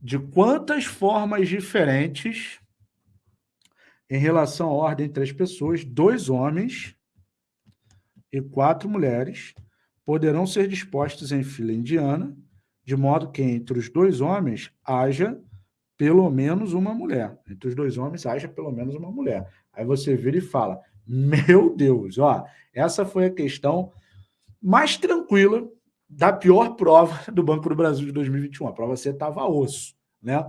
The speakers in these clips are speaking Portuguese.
de quantas formas diferentes em relação à ordem entre as pessoas, dois homens e quatro mulheres poderão ser dispostos em fila indiana, de modo que entre os dois homens haja pelo menos uma mulher. Entre os dois homens haja pelo menos uma mulher. Aí você vira e fala, meu Deus, ó, essa foi a questão mais tranquila da pior prova do Banco do Brasil de 2021. A prova C estava osso, né?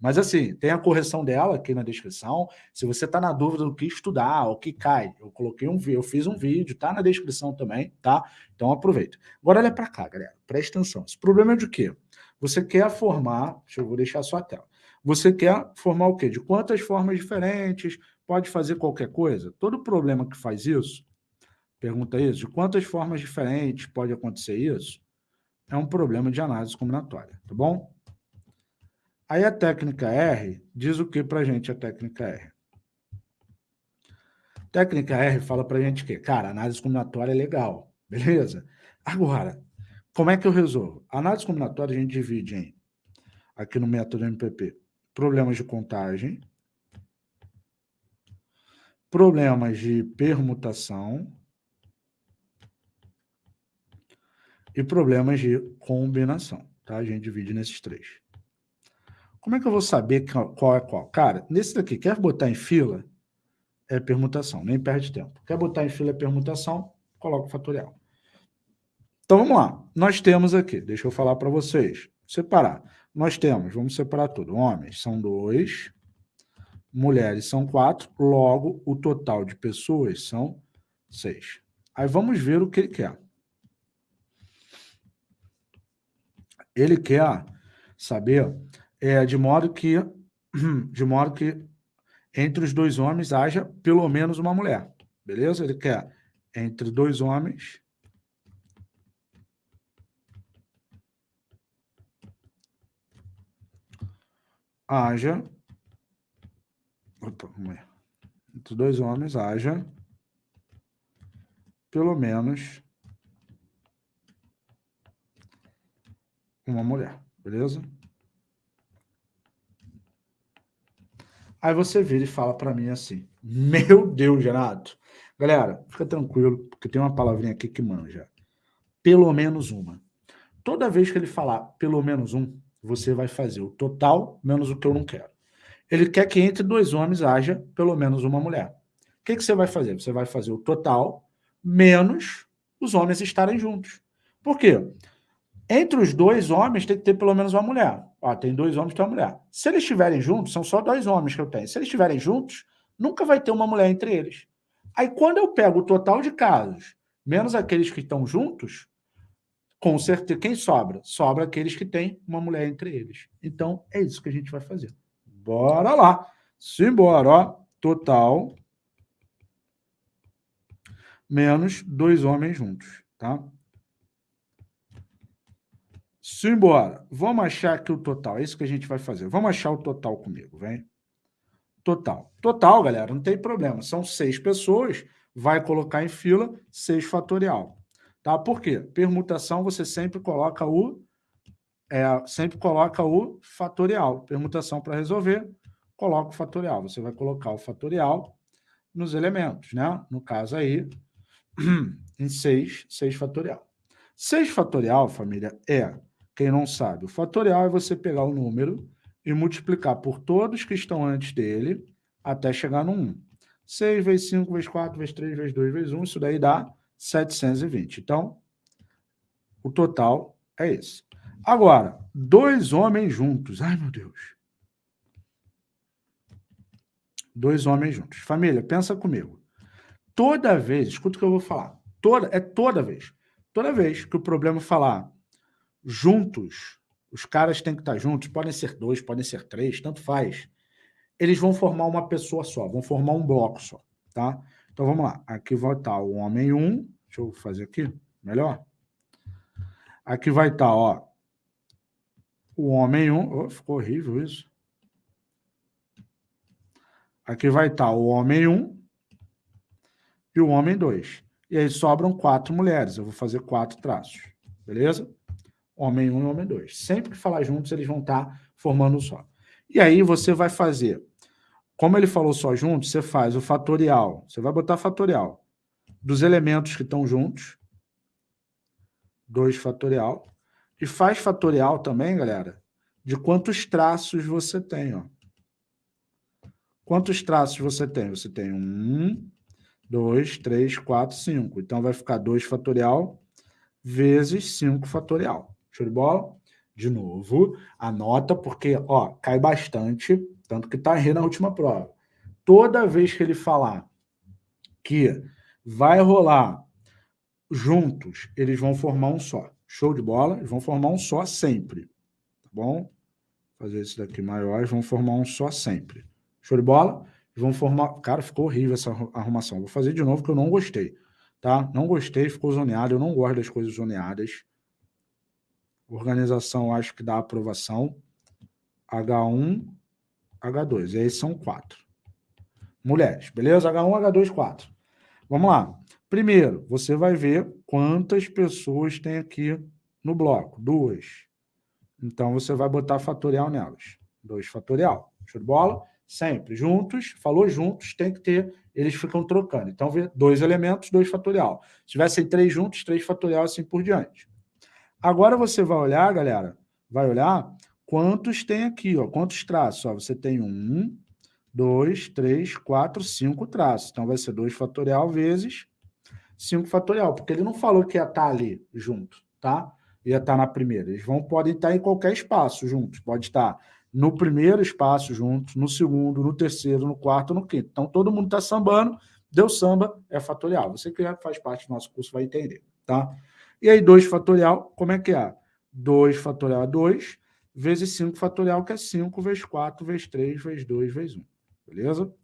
Mas assim, tem a correção dela aqui na descrição. Se você está na dúvida do que estudar, o que cai, eu coloquei um vídeo, eu fiz um vídeo, tá na descrição também, tá? Então aproveita. Agora olha para cá, galera, presta atenção. Esse problema é de quê? Você quer formar, deixa eu vou deixar a sua tela. Você quer formar o quê? De quantas formas diferentes, pode fazer qualquer coisa? Todo problema que faz isso, pergunta isso, de quantas formas diferentes pode acontecer isso? É um problema de análise combinatória, tá bom? Aí a técnica R diz o que para a gente a técnica R? Técnica R fala para a gente que, cara, análise combinatória é legal, beleza? Agora, como é que eu resolvo? A análise combinatória a gente divide em, aqui no método MPP, problemas de contagem, problemas de permutação e problemas de combinação, tá? A gente divide nesses três. Como é que eu vou saber qual é qual? Cara, nesse daqui, quer botar em fila, é permutação, nem perde tempo. Quer botar em fila é permutação, coloca o fatorial. Então, vamos lá. Nós temos aqui, deixa eu falar para vocês, separar. Nós temos, vamos separar tudo, homens são dois, mulheres são quatro, logo o total de pessoas são seis. Aí vamos ver o que ele quer. Ele quer saber é, de modo que de modo que entre os dois homens haja pelo menos uma mulher. Beleza? Ele quer entre dois homens haja opa, entre dois homens haja pelo menos uma mulher, beleza? Aí você vira e fala para mim assim, meu Deus, Renato. Galera, fica tranquilo, porque tem uma palavrinha aqui que manja. Pelo menos uma. Toda vez que ele falar pelo menos um, você vai fazer o total menos o que eu não quero. Ele quer que entre dois homens haja pelo menos uma mulher. O que, que você vai fazer? Você vai fazer o total menos os homens estarem juntos. Por quê? Entre os dois homens tem que ter pelo menos uma mulher. Ó, tem dois homens e uma mulher. Se eles estiverem juntos, são só dois homens que eu tenho. Se eles estiverem juntos, nunca vai ter uma mulher entre eles. Aí quando eu pego o total de casos, menos aqueles que estão juntos, com certeza, quem sobra? Sobra aqueles que têm uma mulher entre eles. Então, é isso que a gente vai fazer. Bora lá. Simbora, ó. Total menos dois homens juntos, tá? Simbora. Vamos achar aqui o total. É isso que a gente vai fazer. Vamos achar o total comigo, vem. Total. Total, galera, não tem problema. São seis pessoas, vai colocar em fila seis fatorial. Tá? Por quê? Permutação, você sempre coloca o é, sempre coloca o fatorial. Permutação para resolver, coloca o fatorial. Você vai colocar o fatorial nos elementos, né? No caso aí, em 6, 6 fatorial. 6 fatorial, família, é quem não sabe, o fatorial é você pegar o número e multiplicar por todos que estão antes dele até chegar no 1. 6 vezes 5 vezes 4 vezes 3 vezes 2 vezes 1, isso daí dá 720. Então, o total é esse. Agora, dois homens juntos. Ai, meu Deus. Dois homens juntos. Família, pensa comigo. Toda vez, escuta o que eu vou falar. Toda, é toda vez. Toda vez que o problema falar juntos, os caras têm que estar juntos, podem ser dois, podem ser três, tanto faz. Eles vão formar uma pessoa só, vão formar um bloco só, tá? Então vamos lá, aqui vai estar o homem 1, um, deixa eu fazer aqui, melhor. Aqui vai estar, ó, o homem 1, um, oh, ficou horrível isso. Aqui vai estar o homem 1 um, e o homem 2. E aí sobram quatro mulheres, eu vou fazer quatro traços, beleza? Homem 1 um e homem 2. Sempre que falar juntos, eles vão estar formando um só. E aí você vai fazer, como ele falou só junto, você faz o fatorial, você vai botar fatorial dos elementos que estão juntos, 2 fatorial, e faz fatorial também, galera, de quantos traços você tem, ó. Quantos traços você tem? Você tem um, dois, três, quatro, cinco. Então, vai ficar 2 fatorial vezes 5 fatorial. Show de bola? De novo, anota, porque ó, cai bastante, tanto que está errando na última prova. Toda vez que ele falar que vai rolar juntos, eles vão formar um só. Show de bola? Eles vão formar um só sempre. Tá bom? Fazer esse daqui maior, eles vão formar um só sempre. Show de bola? vão formar... Cara, ficou horrível essa arrumação. Vou fazer de novo, porque eu não gostei. Tá? Não gostei, ficou zoneado. Eu não gosto das coisas zoneadas. Organização, acho que dá aprovação. H1, H2. E aí são quatro. Mulheres, beleza? H1, H2, 4. Vamos lá. Primeiro, você vai ver quantas pessoas tem aqui no bloco. Duas. Então, você vai botar fatorial nelas. 2 fatorial. Show de bola? Sempre. Juntos, falou juntos, tem que ter, eles ficam trocando. Então, dois elementos, dois fatorial. Se tivessem três juntos, três fatorial, assim por diante. Agora você vai olhar, galera, vai olhar quantos tem aqui, ó, quantos traços. Ó, você tem um, dois, três, quatro, cinco traços. Então, vai ser dois fatorial vezes cinco fatorial, porque ele não falou que ia estar ali junto, tá? Ia estar na primeira. Eles vão, podem estar em qualquer espaço juntos. Pode estar no primeiro espaço juntos, no segundo, no terceiro, no quarto, no quinto. Então, todo mundo está sambando, deu samba, é fatorial. Você que faz parte do nosso curso vai entender, tá? E aí, 2 fatorial, como é que é? 2 fatorial é 2, vezes 5 fatorial, que é 5 vezes 4, vezes 3, vezes 2, vezes 1. Beleza?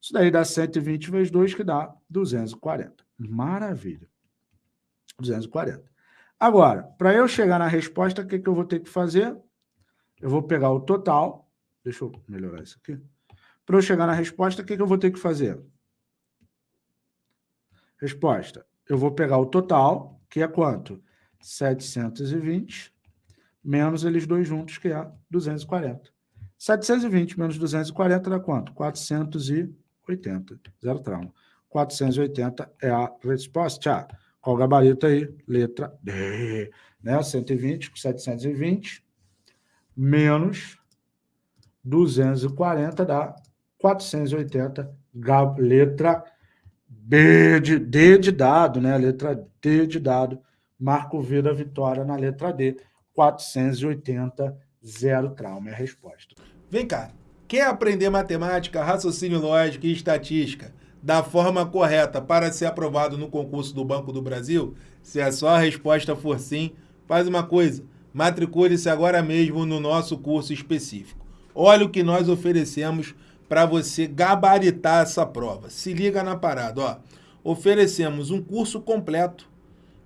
Isso daí dá 120 vezes 2, que dá 240. Maravilha. 240. Agora, para eu chegar na resposta, o que, que eu vou ter que fazer? Eu vou pegar o total, deixa eu melhorar isso aqui. Para eu chegar na resposta, o que, que eu vou ter que fazer? Resposta. Eu vou pegar o total, que é quanto? 720, menos eles dois juntos, que é 240. 720 menos 240 dá quanto? 480. Zero trauma. 480 é a resposta. Qual o gabarito aí? Letra D. Né? 120 com 720 menos 240 dá 480, letra B de, D de dado, né? Letra D de dado. Marco V da vitória na letra D. 480, zero trauma é a resposta. Vem cá, quer aprender matemática, raciocínio lógico e estatística da forma correta para ser aprovado no concurso do Banco do Brasil? Se a sua resposta for sim, faz uma coisa matricule-se agora mesmo no nosso curso específico. Olha o que nós oferecemos para você gabaritar essa prova. Se liga na parada, ó. Oferecemos um curso completo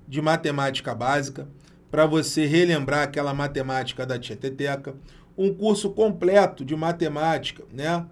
de matemática básica para você relembrar aquela matemática da Tieteteca, um curso completo de matemática, né?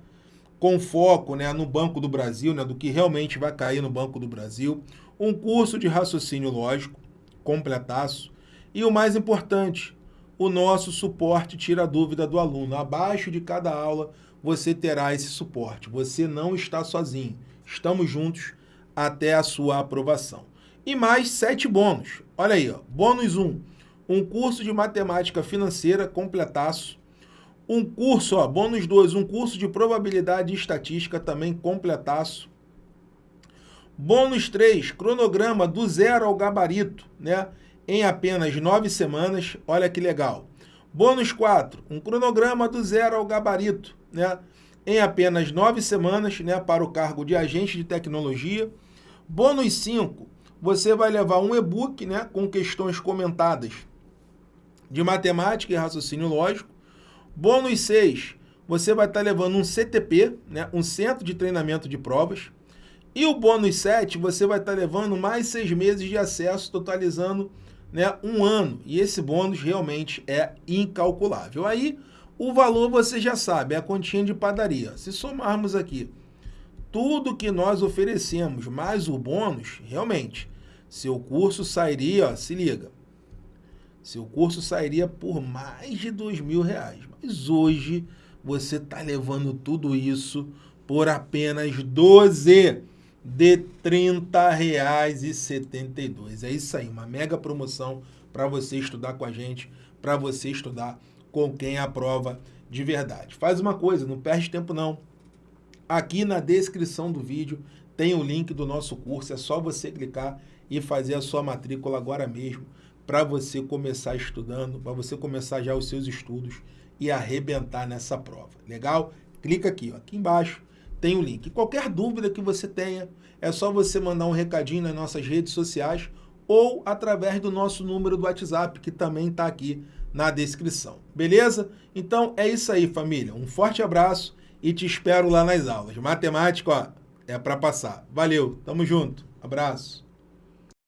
Com foco, né, no Banco do Brasil, né, do que realmente vai cair no Banco do Brasil, um curso de raciocínio lógico completaço, e o mais importante, o nosso suporte tira a dúvida do aluno. Abaixo de cada aula você terá esse suporte. Você não está sozinho. Estamos juntos até a sua aprovação. E mais sete bônus. Olha aí, ó. bônus 1. Um, um curso de matemática financeira completaço. Um curso, ó, bônus 2, um curso de probabilidade e estatística também completaço. Bônus 3, cronograma do zero ao gabarito, né? em apenas nove semanas. Olha que legal. Bônus 4, um cronograma do zero ao gabarito, né? Em apenas nove semanas, né? Para o cargo de agente de tecnologia. Bônus 5, você vai levar um e-book, né? Com questões comentadas de matemática e raciocínio lógico. Bônus 6, você vai estar levando um CTP, né? Um centro de treinamento de provas. E o bônus 7, você vai estar levando mais seis meses de acesso, totalizando né, um ano. E esse bônus realmente é incalculável. Aí, o valor você já sabe, é a continha de padaria. Se somarmos aqui tudo que nós oferecemos, mais o bônus, realmente, seu curso sairia, ó, se liga, seu curso sairia por mais de dois mil reais. Mas hoje você está levando tudo isso por apenas 12 de R$ 30,72. É isso aí, uma mega promoção para você estudar com a gente, para você estudar com quem aprova de verdade. Faz uma coisa, não perde tempo não. Aqui na descrição do vídeo tem o link do nosso curso, é só você clicar e fazer a sua matrícula agora mesmo para você começar estudando, para você começar já os seus estudos e arrebentar nessa prova. Legal? Clica aqui, ó, aqui embaixo tem o link. Qualquer dúvida que você tenha, é só você mandar um recadinho nas nossas redes sociais ou através do nosso número do WhatsApp, que também está aqui na descrição. Beleza? Então é isso aí, família. Um forte abraço e te espero lá nas aulas. Matemática, ó, é para passar. Valeu, tamo junto. Abraço.